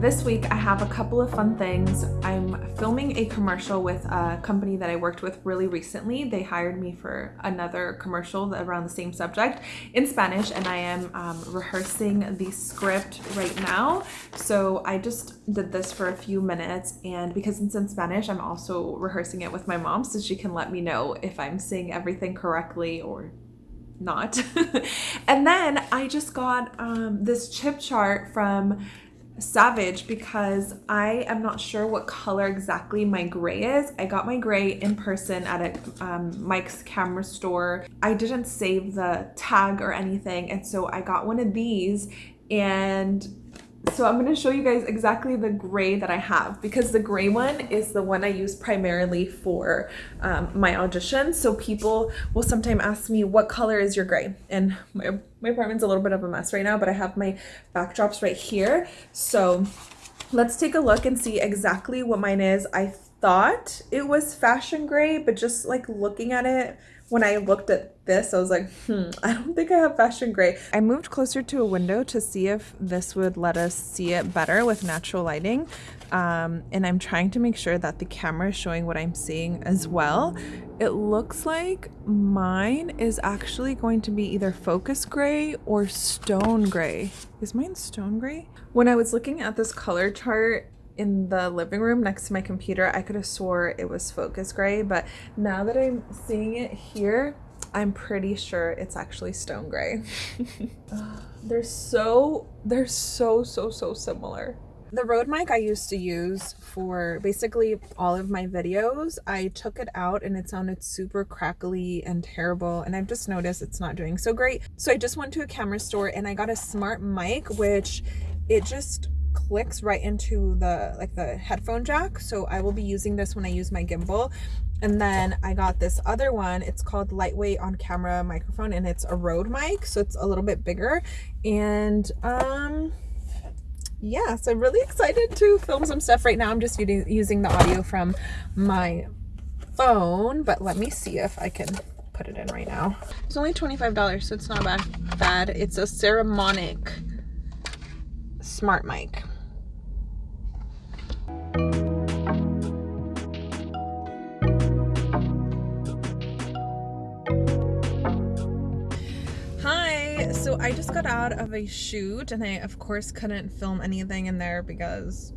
this week I have a couple of fun things. I'm filming a commercial with a company that I worked with really recently. They hired me for another commercial around the same subject in Spanish and I am um, rehearsing the script right now. So I just did this for a few minutes and because it's in Spanish, I'm also rehearsing it with my mom so she can let me know if I'm saying everything correctly or not. and then I just got um, this chip chart from Savage because I am not sure what color exactly my gray is. I got my gray in person at a um, Mike's camera store. I didn't save the tag or anything and so I got one of these and so I'm going to show you guys exactly the gray that I have because the gray one is the one I use primarily for um, my audition. So people will sometimes ask me, what color is your gray? And my, my apartment's a little bit of a mess right now, but I have my backdrops right here. So let's take a look and see exactly what mine is. I thought it was fashion gray, but just like looking at it, when I looked at this, I was like, hmm, I don't think I have fashion gray. I moved closer to a window to see if this would let us see it better with natural lighting. Um, and I'm trying to make sure that the camera is showing what I'm seeing as well. It looks like mine is actually going to be either focus gray or stone gray. Is mine stone gray? When I was looking at this color chart, in the living room next to my computer, I could have swore it was focus gray, but now that I'm seeing it here, I'm pretty sure it's actually stone gray. they're so, they're so, so, so similar. The Rode mic I used to use for basically all of my videos, I took it out and it sounded super crackly and terrible and I've just noticed it's not doing so great. So I just went to a camera store and I got a smart mic which it just clicks right into the like the headphone jack. So I will be using this when I use my gimbal. And then I got this other one. It's called lightweight on camera microphone and it's a Rode mic so it's a little bit bigger. And um yeah so I'm really excited to film some stuff right now. I'm just using the audio from my phone but let me see if I can put it in right now. It's only $25 so it's not bad. Bad it's a Saramonic smart mic. Hi, so I just got out of a shoot and I of course couldn't film anything in there because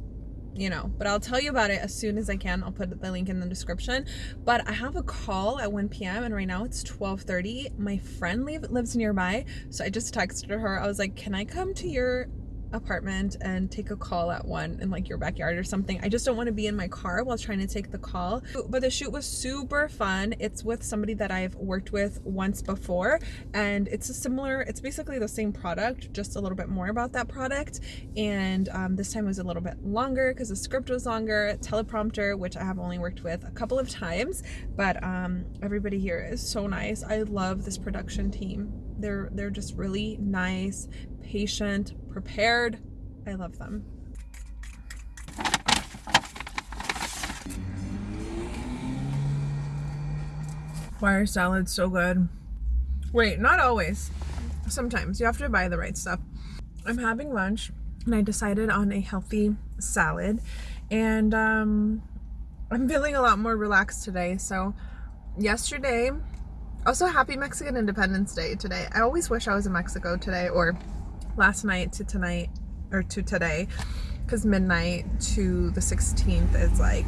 you know but i'll tell you about it as soon as i can i'll put the link in the description but i have a call at 1 p.m and right now it's 12:30. my friend lives nearby so i just texted her i was like can i come to your apartment and take a call at one in like your backyard or something. I just don't want to be in my car while trying to take the call. But the shoot was super fun. It's with somebody that I've worked with once before and it's a similar, it's basically the same product, just a little bit more about that product. And um, this time was a little bit longer because the script was longer, teleprompter, which I have only worked with a couple of times, but um, everybody here is so nice. I love this production team. They're, they're just really nice, patient, prepared. I love them. Why are salad's so good. Wait, not always. Sometimes you have to buy the right stuff. I'm having lunch and I decided on a healthy salad and um, I'm feeling a lot more relaxed today. So yesterday, also happy Mexican Independence Day today. I always wish I was in Mexico today or last night to tonight or to today because midnight to the 16th is like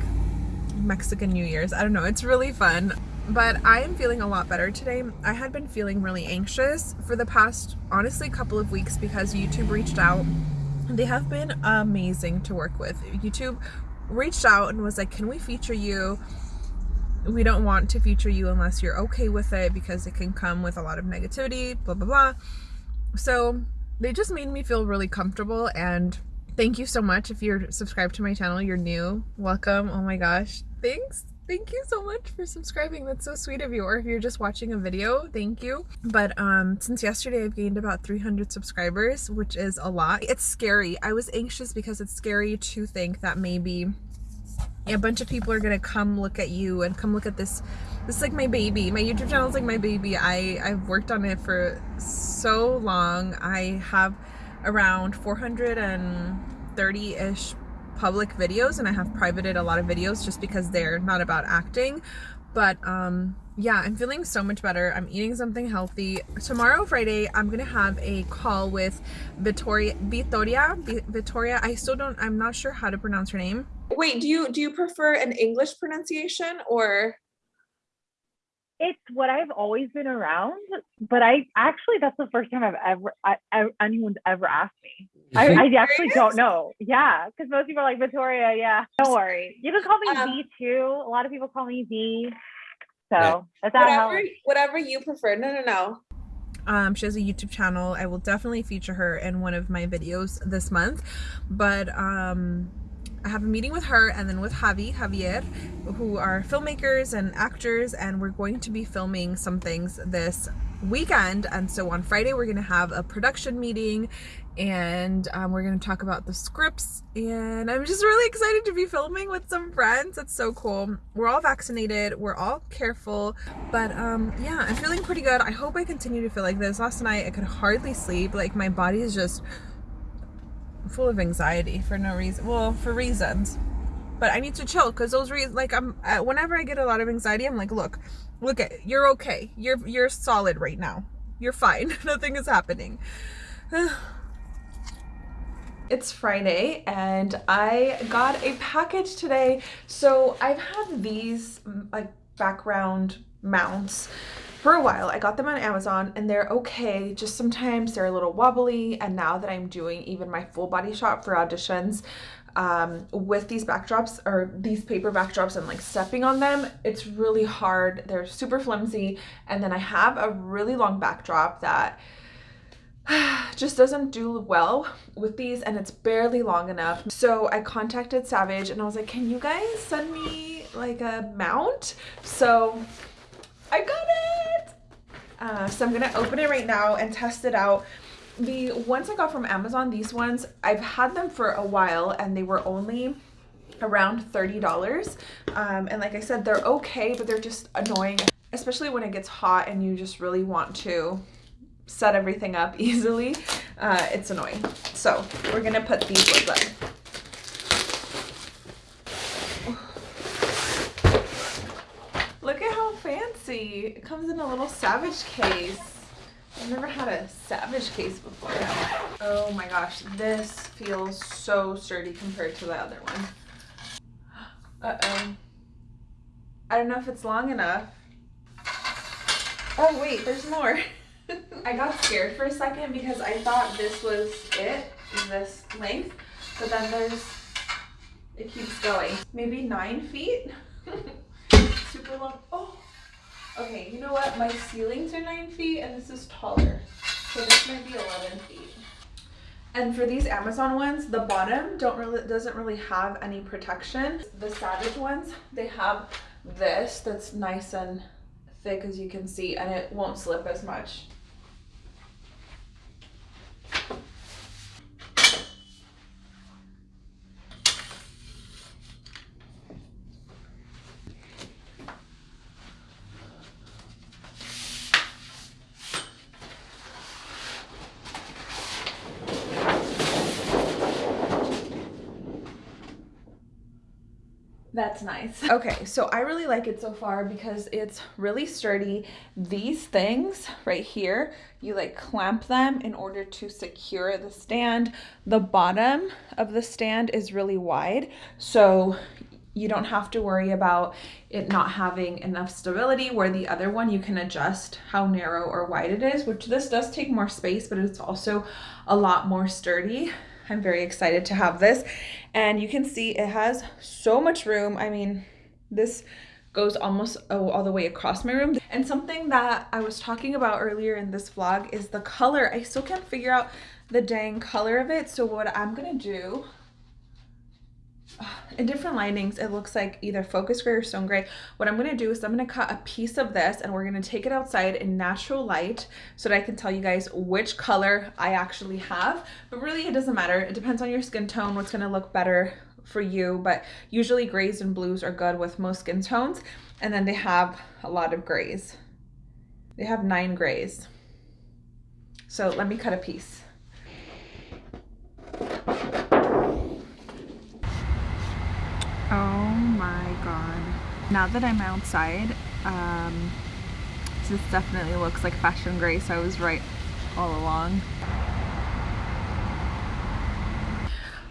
Mexican New Year's. I don't know. It's really fun. But I am feeling a lot better today. I had been feeling really anxious for the past, honestly, couple of weeks because YouTube reached out. They have been amazing to work with. YouTube reached out and was like, can we feature you? We don't want to feature you unless you're okay with it because it can come with a lot of negativity, blah, blah, blah. So they just made me feel really comfortable and thank you so much. If you're subscribed to my channel you're new welcome. Oh my gosh. Thanks. Thank you so much for subscribing. That's so sweet of you. Or if you're just watching a video thank you. But um since yesterday i've gained about 300 subscribers which is a lot. It's scary. I was anxious because it's scary to think that maybe a bunch of people are gonna come look at you and come look at this this is like my baby my youtube channel is like my baby i i've worked on it for so long i have around 400 and 30-ish public videos and I have privated a lot of videos just because they're not about acting. But um, yeah, I'm feeling so much better. I'm eating something healthy. Tomorrow, Friday, I'm gonna have a call with Victoria. Victoria. Victoria. I still don't. I'm not sure how to pronounce her name. Wait, do you do you prefer an English pronunciation or? it's what I've always been around, but I actually that's the first time I've ever I, I, anyone's ever asked me. I, I actually don't know. Yeah, because most people are like Victoria. Yeah, don't worry. You can call me um, V too. A lot of people call me V. So that's whatever whatever you prefer. No, no, no. Um, she has a YouTube channel. I will definitely feature her in one of my videos this month. But um, I have a meeting with her and then with Javi, Javier, who are filmmakers and actors, and we're going to be filming some things this weekend. And so on Friday, we're going to have a production meeting and um, we're going to talk about the scripts. And I'm just really excited to be filming with some friends. It's so cool. We're all vaccinated, we're all careful, but um, yeah, I'm feeling pretty good. I hope I continue to feel like this. Last night, I could hardly sleep. Like, my body is just full of anxiety for no reason. Well, for reasons. But I need to chill because those reasons, like I'm, whenever I get a lot of anxiety, I'm like, look, look at, you're okay. You're, you're solid right now. You're fine. Nothing is happening. it's Friday and I got a package today. So I've had these mm, like background mounts for a while. I got them on Amazon and they're okay. Just sometimes they're a little wobbly. And now that I'm doing even my full body shot for auditions um, with these backdrops or these paper backdrops and like stepping on them, it's really hard. They're super flimsy. And then I have a really long backdrop that just doesn't do well with these and it's barely long enough. So I contacted Savage and I was like, can you guys send me like a mount? So I got it! Uh, so I'm gonna open it right now and test it out. The ones I got from Amazon, these ones, I've had them for a while and they were only around $30. Um, and like I said, they're okay, but they're just annoying, especially when it gets hot and you just really want to set everything up easily. Uh, it's annoying. So we're gonna put these ones up. It comes in a little Savage case. I've never had a Savage case before. Oh my gosh, this feels so sturdy compared to the other one. Uh-oh. I don't know if it's long enough. Oh wait, there's more. I got scared for a second because I thought this was it, this length, but then there's, it keeps going. Maybe nine feet? Okay, you know what? My ceilings are 9 feet and this is taller. So this might be 11 feet. And for these Amazon ones, the bottom don't really doesn't really have any protection. The Savage ones, they have this that's nice and thick as you can see and it won't slip as much. That's nice. Okay, so I really like it so far because it's really sturdy. These things right here, you like clamp them in order to secure the stand. The bottom of the stand is really wide, so you don't have to worry about it not having enough stability where the other one you can adjust how narrow or wide it is, which this does take more space, but it's also a lot more sturdy. I'm very excited to have this. And you can see it has so much room. I mean, this goes almost oh, all the way across my room. And something that I was talking about earlier in this vlog is the color. I still can't figure out the dang color of it. So what I'm gonna do in different linings it looks like either focus gray or stone gray. What i'm going to do is i'm going to cut a piece of this and we're going to take it outside in natural light so that i can tell you guys which color i actually have. But really it doesn't matter. It depends on your skin tone what's going to look better for you. But usually grays and blues are good with most skin tones. And then they have a lot of grays. They have nine grays. So let me cut a piece Oh my god. Now that I'm outside, um, this definitely looks like Fashion Grace. I was right all along.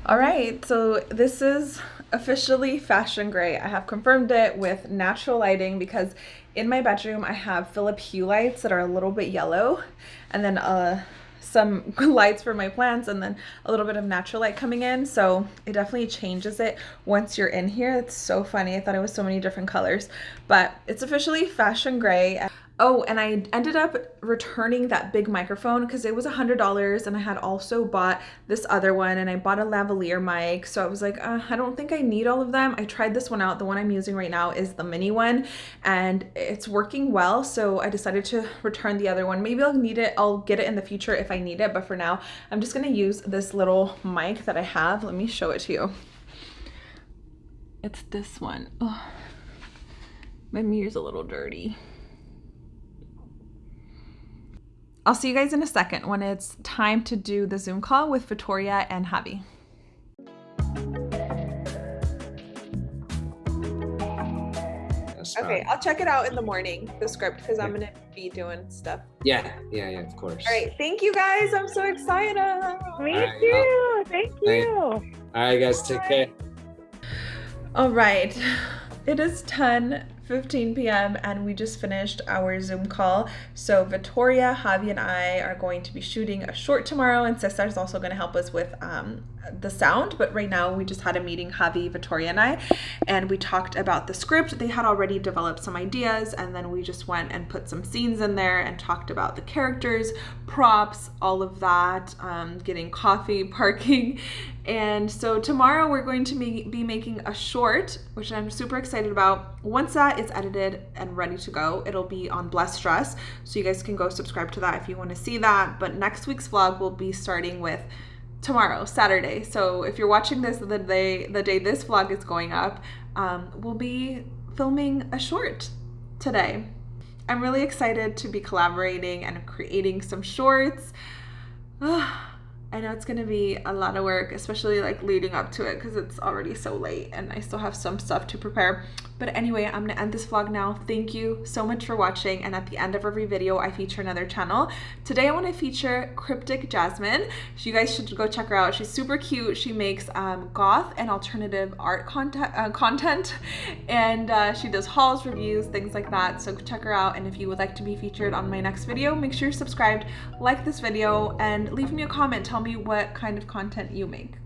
All right, so this is officially Fashion Gray. I have confirmed it with natural lighting because in my bedroom I have Philip Hue lights that are a little bit yellow and then uh, some lights for my plants and then a little bit of natural light coming in. So it definitely changes it once you're in here. It's so funny. I thought it was so many different colors but it's officially fashion gray Oh, and I ended up returning that big microphone because it was a hundred dollars, and I had also bought this other one, and I bought a lavalier mic. So I was like, uh, I don't think I need all of them. I tried this one out. The one I'm using right now is the mini one, and it's working well. So I decided to return the other one. Maybe I'll need it. I'll get it in the future if I need it, but for now, I'm just gonna use this little mic that I have. Let me show it to you. It's this one. Oh, my mirror's a little dirty. I'll see you guys in a second when it's time to do the Zoom call with Victoria and Javi. Okay, I'll check it out in the morning, the script, because I'm going to be doing stuff. Yeah, yeah, yeah, of course. All right, thank you guys. I'm so excited. Me right, too. Thank you. All right, guys, take care. All right, it is 10 15 p.m. and we just finished our Zoom call. So Victoria, Javi, and I are going to be shooting a short tomorrow, and Cesar is also going to help us with um, the sound. But right now, we just had a meeting, Javi, Victoria, and I, and we talked about the script. They had already developed some ideas, and then we just went and put some scenes in there and talked about the characters, props, all of that, um, getting coffee, parking, and so tomorrow we're going to be making a short, which I'm super excited about. Once that is edited and ready to go, it'll be on Blessed Dress. So you guys can go subscribe to that if you want to see that. But next week's vlog will be starting with tomorrow, Saturday. So if you're watching this the day the day this vlog is going up, um, we'll be filming a short today. I'm really excited to be collaborating and creating some shorts. I know it's gonna be a lot of work, especially like leading up to it because it's already so late and I still have some stuff to prepare. But anyway, I'm gonna end this vlog now. Thank you so much for watching. And at the end of every video, I feature another channel. Today, I wanna feature Cryptic Jasmine. So you guys should go check her out. She's super cute. She makes um, goth and alternative art content, uh, content. and uh, she does hauls, reviews, things like that. So check her out. And if you would like to be featured on my next video, make sure you're subscribed, like this video, and leave me a comment. Tell me what kind of content you make.